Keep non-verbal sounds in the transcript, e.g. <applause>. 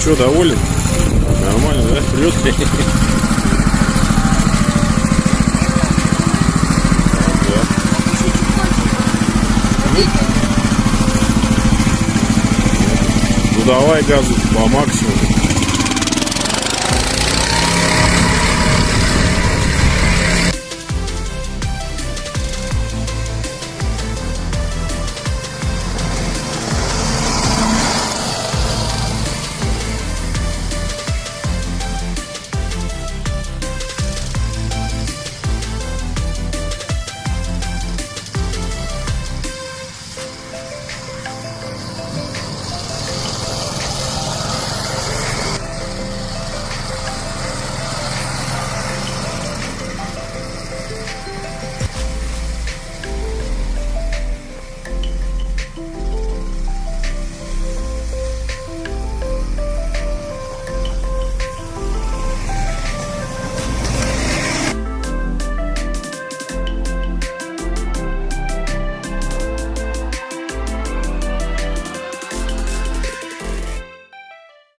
что, доволен? Нормально, да? Плюс. <laughs> Ну давай газу по максимуму.